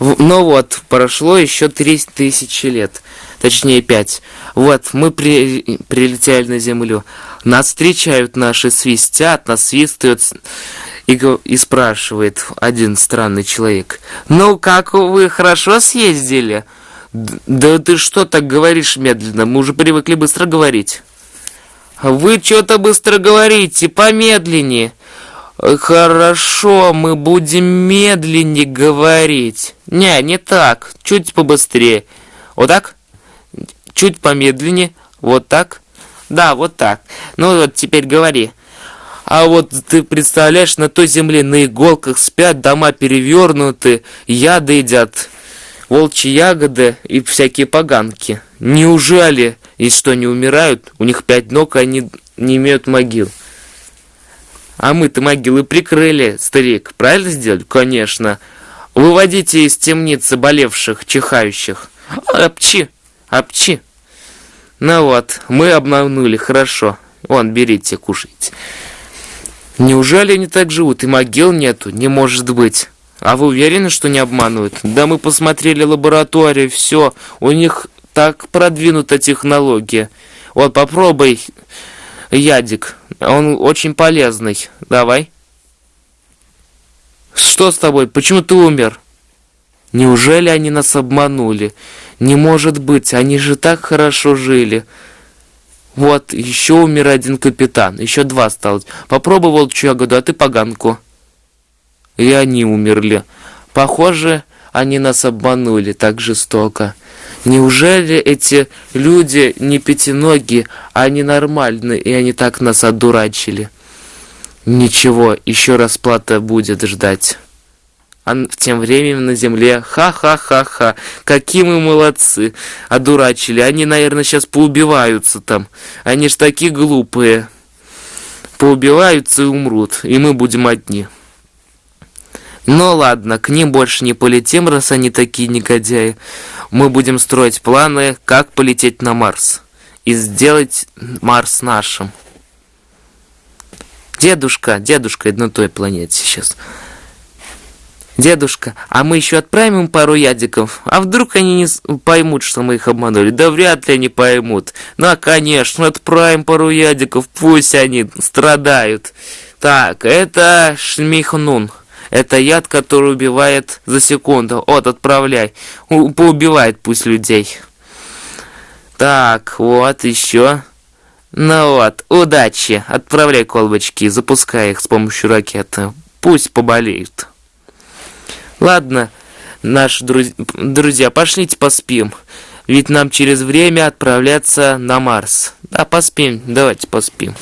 Ну вот, прошло еще три тысячи лет. Точнее, пять. Вот, мы при... прилетели на Землю. Нас встречают наши, свистят, нас свистают и, и спрашивает один странный человек. «Ну, как вы хорошо съездили?» «Да ты что так говоришь медленно? Мы уже привыкли быстро говорить». «Вы что-то быстро говорите, помедленнее». «Хорошо, мы будем медленнее говорить». «Не, не так, чуть побыстрее». «Вот так?» «Чуть помедленнее, вот так?» «Да, вот так. Ну вот теперь говори». А вот ты представляешь, на той земле на иголках спят, дома перевернуты, яды едят, волчьи ягоды и всякие поганки. Неужели, и что, не умирают? У них пять ног, и они не имеют могил. А мы-то могилы прикрыли, старик. Правильно сделали? Конечно. Выводите из темницы болевших, чихающих. Апчи, апчи. Ну вот, мы обманули, хорошо. Вон, берите, кушайте. Неужели они так живут? И могил нету? Не может быть. А вы уверены, что не обманывают? Да мы посмотрели лабораторию, все. У них так продвинута технология. Вот попробуй ядик. Он очень полезный. Давай. Что с тобой? Почему ты умер? Неужели они нас обманули? Не может быть, они же так хорошо жили. Вот, еще умер один капитан, еще два осталось. Попробовал ягоду, а ты поганку. И они умерли. Похоже, они нас обманули так жестоко. Неужели эти люди не пятиногие, а они нормальные, и они так нас одурачили? Ничего, еще расплата будет ждать. А тем временем на земле ха-ха-ха-ха, какие мы молодцы, одурачили. Они, наверное, сейчас поубиваются там. Они ж такие глупые. Поубиваются и умрут, и мы будем одни. Ну ладно, к ним больше не полетим, раз они такие негодяи. Мы будем строить планы, как полететь на Марс. И сделать Марс нашим. Дедушка, дедушка на той планете сейчас. Дедушка, а мы еще отправим им пару ядиков? А вдруг они не поймут, что мы их обманули? Да вряд ли они поймут. Ну, конечно, отправим пару ядиков, пусть они страдают. Так, это шмихнун. Это яд, который убивает за секунду. Вот, отправляй. У поубивает пусть людей. Так, вот еще. Ну вот, удачи. Отправляй колбочки, запускай их с помощью ракеты. Пусть поболеют. Ладно, наши друз... друзья, пошлите поспим. Ведь нам через время отправляться на Марс. Да, поспим, давайте поспим.